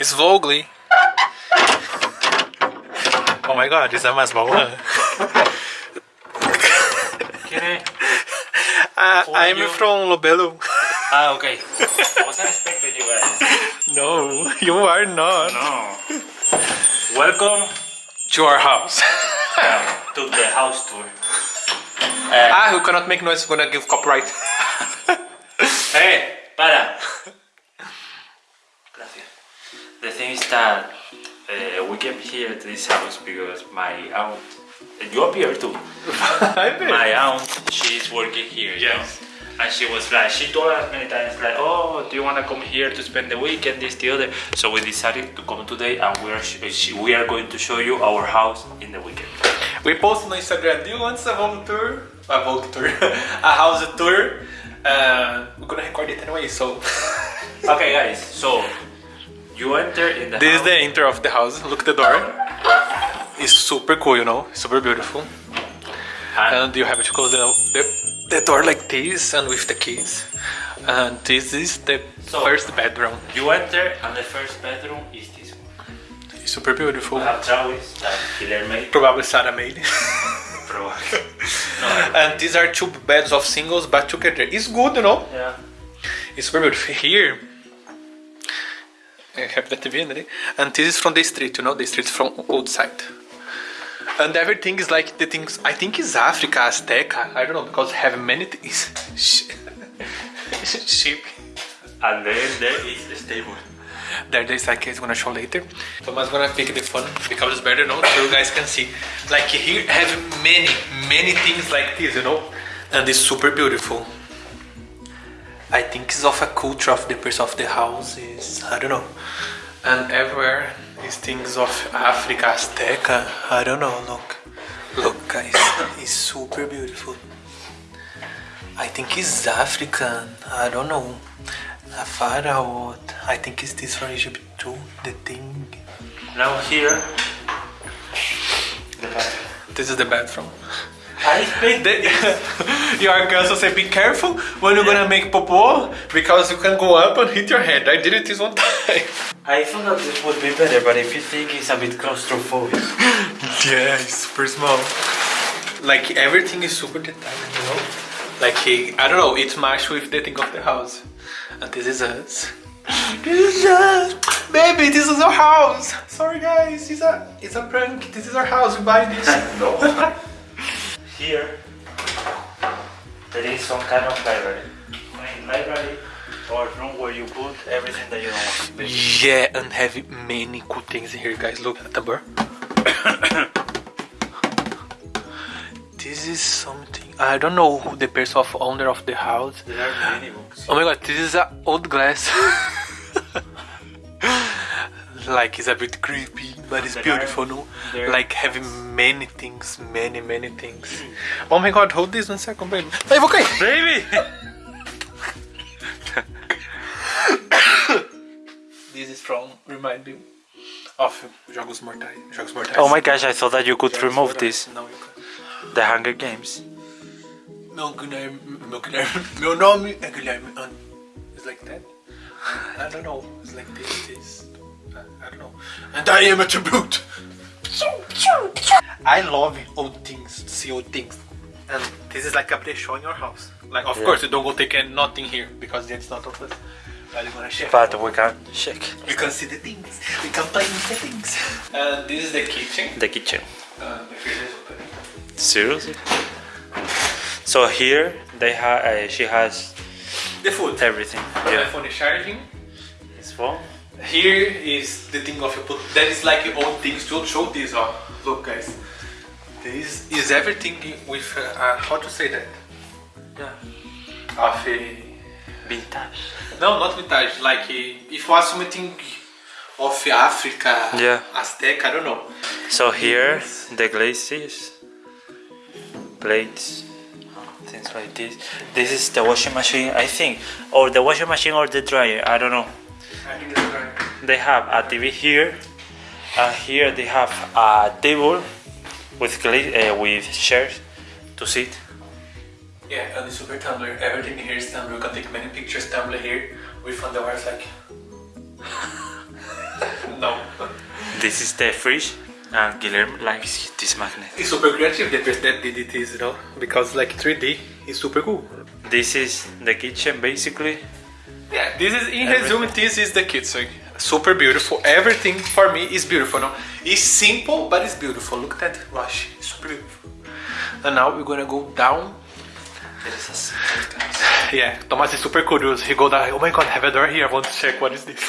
It's Vogly. Oh my god, isso é mais bom. ¿Quién es? Uh, I'm you? from Lobelo. Ah, okay. I wasn't expecting you guys. No, you are not. No. Welcome To our house. to the house tour. ah, who cannot make noise, is gonna give copyright. Hey, para. Gracias. The thing is that uh, we came here to this house because my aunt, you appear too. My aunt, she's working here. you know? And she was like, she told us many times, like, oh, do you want to come here to spend the weekend, this, the other? So we decided to come today, and we are sh- we are going to show you our house in the weekend. We posted on Instagram, do you want a Vogue tour? A Vogue tour. a house tour. Uh, we're gonna record it anyway, so. Okay, guys. So you enter in the this is the enter of the house. Look at the door. It's super cool, you know, super beautiful. and And you have to close the, the, the door like this and with the keys. And this is the So- first bedroom. you enter, and the first bedroom is this one. It's super beautiful. We have that Hiller made. Probably Sarah made. Probably. no, and these are two beds of singles but together. It's good, you know. yeah. It's super beautiful. Here, I have that TV. And this is from the street, you know, the street from outside. And everything is like the things, I think is Africa, Azteca, I don't know, because have many things. Sheep. And then there is the stable. There, there's like it's gonna show later. Thomas gonna pick the phone because it's better, no? So you guys can see. Like here have many, many things like this, you know? And it's super beautiful. I think it's of a culture of the person of the house is I don't know. And everywhere is things of Africa, Azteca, I don't know, look. Look guys, it's super beautiful. I think it's African, I don't know. Afara or what? I think it's this from Egypt too, the thing. Now here. The bathroom. This is the bathroom. I think The, your will say, be careful when you're gonna make popo because you can go up and hit your head. I did it this one time. I thought that this would be better, but if you think it's a bit claustrophobic. Yeah, it's super small. Like everything is super detailed, you know? Like he, I don't know, it's matched with the thing of the house. And this is us. This is us! Baby, this is our house! Sorry guys, it's a it's a prank. This is our house, we buy this. no. Here, there is some kind of library. Main library or room where you put everything that you don't want. basically. Yeah, and have many cool things here, guys. Look at the bar. this is something I don't know who the person of owner of the house. There are many books. Oh my god, this is an old glass. like it's a bit creepy, but it's beautiful, no? Like having many things, many, many things. Oh my god, hold this one second, baby. Ai, vou cair. Baby! This is from remind me of Jogos Mortais. Jogos Mortais. Oh my gosh, I thought that you could remove this. no, you can. The Hunger Games. Meu Guilherme, meu Guilherme, meu nome é Guilherme. And it's like that. I don't know. It's like this. this. I, I don't know. And I am a tribute. I love old things, see old things. And this is like a play show in your house. Like, of Yeah. course, you don't go take any- nothing here because it's not of us. But you're gonna check. But we can check. we can see the things. We can play with the things. And this is the kitchen. The kitchen. Uh, the freezer is open. Seriously? So here they have. Uh, she has The food. everything. The Yeah. phone is charging. His phone. Here is the thing of you put. That is like old things. To show this off. Look, guys. This is everything with uh, uh, how to say that. Yeah. Of a Vintage. no, not vintage. Like uh, if was something of Africa, Yeah. Aztec. I don't know. So here the glazes, plates, things like this. This is the washing machine, I think, or the washing machine or the dryer. I don't know. They have a TV here, and here they have a table with uh, with chairs to sit. Yeah, and the super Tumblr. Everything here is Tumblr. You can take many pictures Tumblr here. We found the wires like. No this is the fridge, and Guillermo likes this magnet. It's super creative the person that did it is, you know, because like 3D is super cool. This is the kitchen, basically. Yeah, this is in resume. This is the kitchen. Super beautiful. Everything for me is beautiful. No, it's simple but it's beautiful. Look at that rush. It's super beautiful. And now we're gonna go down. Yeah, Thomas is super curious. He go down. Oh my god, I have a door here. I want to check what is this.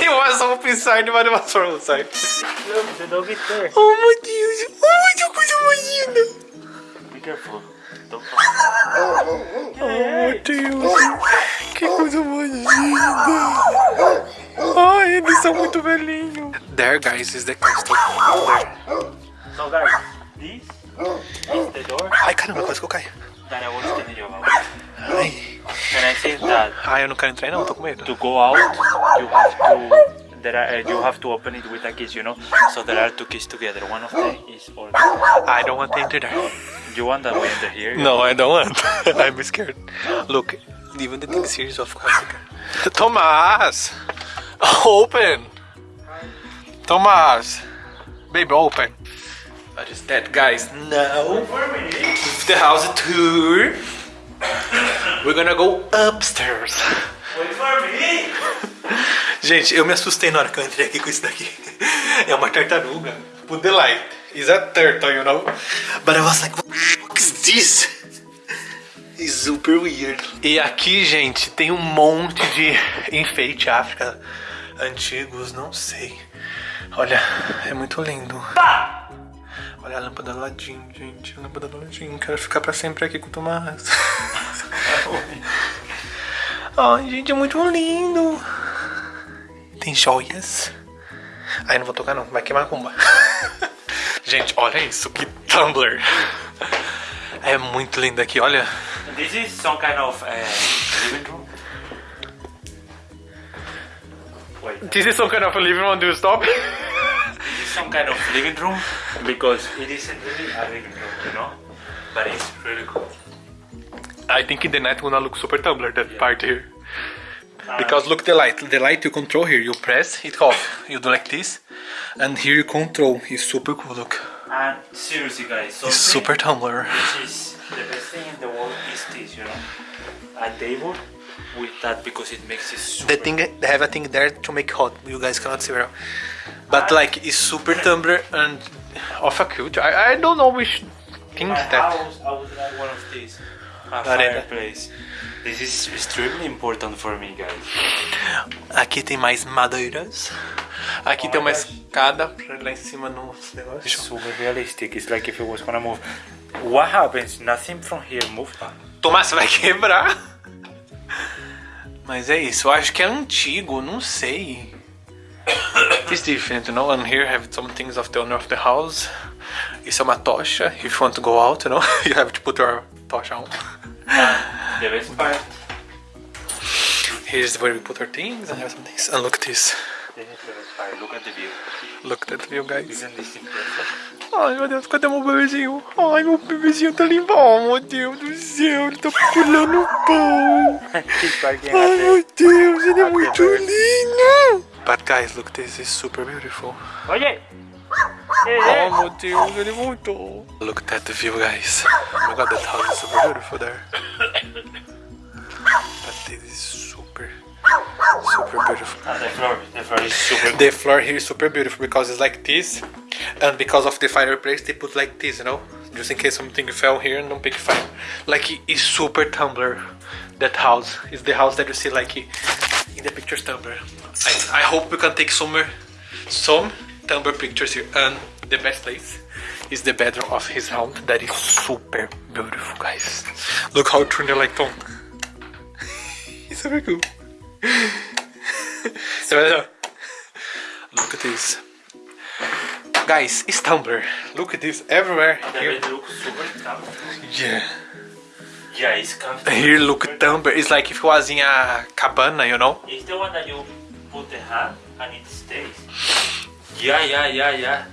he was open inside, but it was from outside. Look, the dog is there. Oh my Deus! Oh my Deus, coisa mais linda! Be careful. Don't Oh Deus! Que coisa mais linda! Ai, eles são muito velhinhos. There, guys, is the castle. There. So guys, this is the door Ai, caramba, quase que eu caio. that I was telling you about. Ai, And I think that ai eu não quero entrar não, tô com medo. to go out, you have to there are, uh, you have to open it with a key, you know. So there are two keys together. One of them is all. I don't want to enter there. You want that we enter here? No, I don't want. I'm scared. Look, even the thing series of Africa. Thomas! Open! Thomas! Baby, open! What is that, guys? Now, with the house tour, we're gonna go upstairs. Wait for me. Gente, eu me assustei na hora que eu entrei aqui com isso daqui. É uma tartaruga. Put the light. It's a turtle, you know? But I was like, It's super weird. E aqui, gente, tem um monte de enfeite África antigos, não sei. Olha, é muito lindo. Olha a lâmpada do ladinho, gente. A lâmpada do ladinho. Quero ficar pra sempre aqui com o Tomás. Ai, gente, é muito lindo. Tem joias. Ai, não vou tocar não, vai queimar a rumba. Gente, olha isso, que Tumblr. É muito lindo aqui, olha. This is some kind of uh, living room. Wait. This is some kind of a living room, do you stop? This is some kind of living room because it isn't really a living room, you know. But it's really cool. I think in the night gonna look super Tumblr, that part here. Because look the light, the light you control here, you press it off, you do like this, and here you control, it's super cool, look. And seriously, guys, something It's super Tumblr. which is the best thing in the world is this, you know, a table with that because it makes it super. The thing, they have a thing there to make hot, you guys cannot see well. But like, it's super Tumblr and of a culture, I, I don't know which things My that. house, I would like one of these. A Arena. fireplace. This is extremely important for me, guys. Aqui tem mais madeiras. Aqui Oh tem uma gosh. escada pra ir lá em cima no negócio. Super realistic. It's like if it was gonna move. What happens? Nothing from here moved. Tomás, você vai quebrar. Mas é isso, eu acho que é antigo, não sei. It's different, you know, and here have some things of the owner of the house. Isso é uma tocha, if you want to go out, you know, you have to put your tocha on. The best part. Here's where we put our things and have some things. And look at this. This is the best part. Look at the view. Look at that view, guys. Isn't this impressive? Ai, meu Deus, cadê meu bebezinho? Ai, meu bebezinho tá limpo. Oh, meu Deus do céu, ele tá pulando o pão. Ai, meu Deus, ele é muito lindo. But guys, look, this is super beautiful. the... Oye! Oh, meu Deus, ele voltou. Look at that view, guys. Oh my god, that house is super beautiful there. But this is super, super beautiful. And the floor. The floor is super The floor here is super beautiful because it's like this, and because of the fireplace, they put like this, you know, just in case something fell here and don't pick fire. Like it is super Tumblr. That house is the house that you see like in the pictures Tumblr. I, I hope we can take some some Tumblr pictures here, and the best place is the bedroom of his house. That is super beautiful, guys. Look how it turned the light on. it's super cool. Look at this. Guys, it's Tumblr. Look at this everywhere. Here. bed looks super comfortable. Yeah. Yeah, it's comfortable. Here, look at Tumblr. It's like if it was in a cabana, you know? It's the one that you put the hand and it stays. Yeah, yeah, yeah, yeah.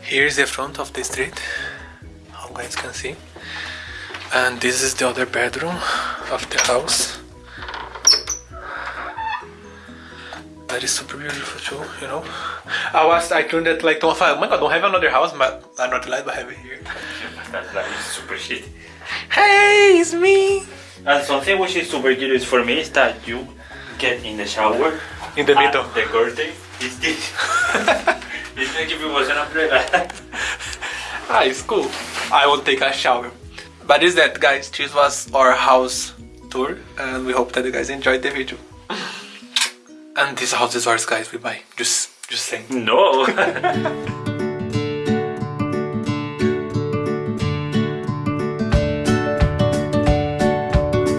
Here's the front of the street. How you guys can see. And this is the other bedroom of the house. That is super beautiful too, you know. I was I turned it like oh my god, don't have another house, but I'm not glad I have it here. That's like super shit. Hey, it's me. And something which is super curious for me is that you get in the shower In the middle. The curtain. It's like if it was an umbrella. Ah, it's cool. I will take a shower. But is that guys, this was our house tour and we hope that you guys enjoyed the video. and this house is ours guys, we buy. Just just saying. no.